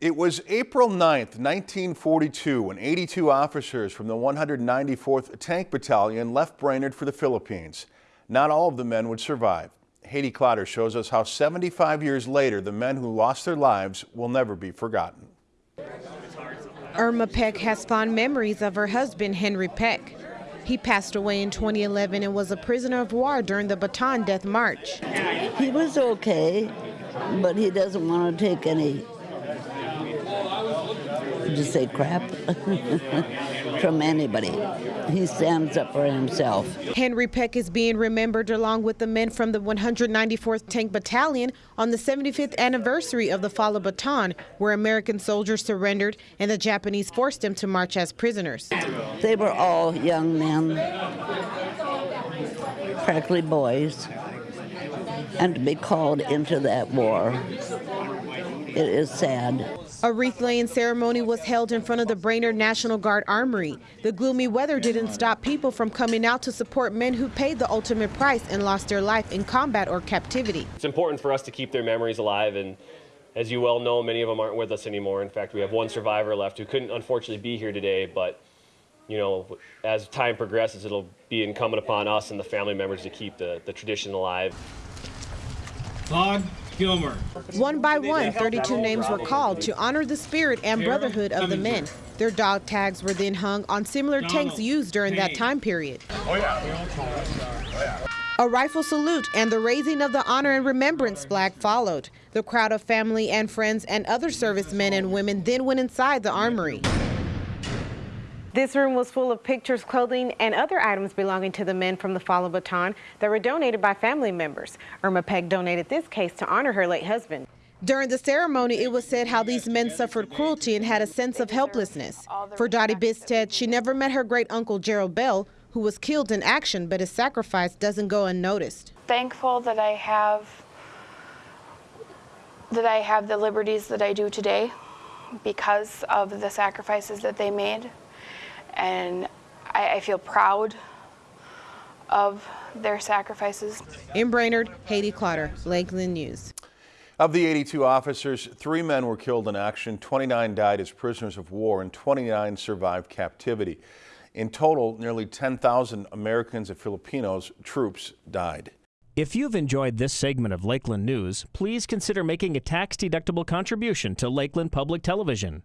It was April 9th, 1942, when 82 officers from the 194th Tank Battalion left Brainerd for the Philippines. Not all of the men would survive. Haiti Clotter shows us how 75 years later, the men who lost their lives will never be forgotten. Irma Peck has fond memories of her husband, Henry Peck. He passed away in 2011 and was a prisoner of war during the Bataan Death March. He was okay, but he doesn't want to take any just say crap from anybody. He stands up for himself. Henry Peck is being remembered along with the men from the 194th Tank Battalion on the 75th anniversary of the fall of Bataan, where American soldiers surrendered and the Japanese forced them to march as prisoners. They were all young men, practically boys, and to be called into that war, it is sad. A wreath laying ceremony was held in front of the Brainerd National Guard Armory. The gloomy weather didn't stop people from coming out to support men who paid the ultimate price and lost their life in combat or captivity. It's important for us to keep their memories alive and as you well know, many of them aren't with us anymore. In fact, we have one survivor left who couldn't unfortunately be here today, but you know, as time progresses, it'll be incumbent upon us and the family members to keep the, the tradition alive. Claude Gilmer. One by one, 32 names were called to honor the spirit and brotherhood of the men. Their dog tags were then hung on similar tanks used during that time period. Oh, yeah. A rifle salute and the raising of the honor and remembrance flag followed. The crowd of family and friends and other servicemen and women then went inside the armory. This room was full of pictures, clothing, and other items belonging to the men from the fall of Bataan that were donated by family members. Irma Peck donated this case to honor her late husband. During the ceremony, it was said how these men suffered cruelty and had a sense of helplessness. For Dottie Bisted, she never met her great uncle Gerald Bell, who was killed in action, but his sacrifice doesn't go unnoticed. Thankful that I have that I have the liberties that I do today because of the sacrifices that they made and I, I feel proud of their sacrifices. In Brainerd, Haiti Clotter, Lakeland News. Of the 82 officers, three men were killed in action, 29 died as prisoners of war, and 29 survived captivity. In total, nearly 10,000 Americans and Filipinos troops died. If you've enjoyed this segment of Lakeland News, please consider making a tax-deductible contribution to Lakeland Public Television.